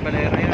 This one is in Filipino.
kabalera yan.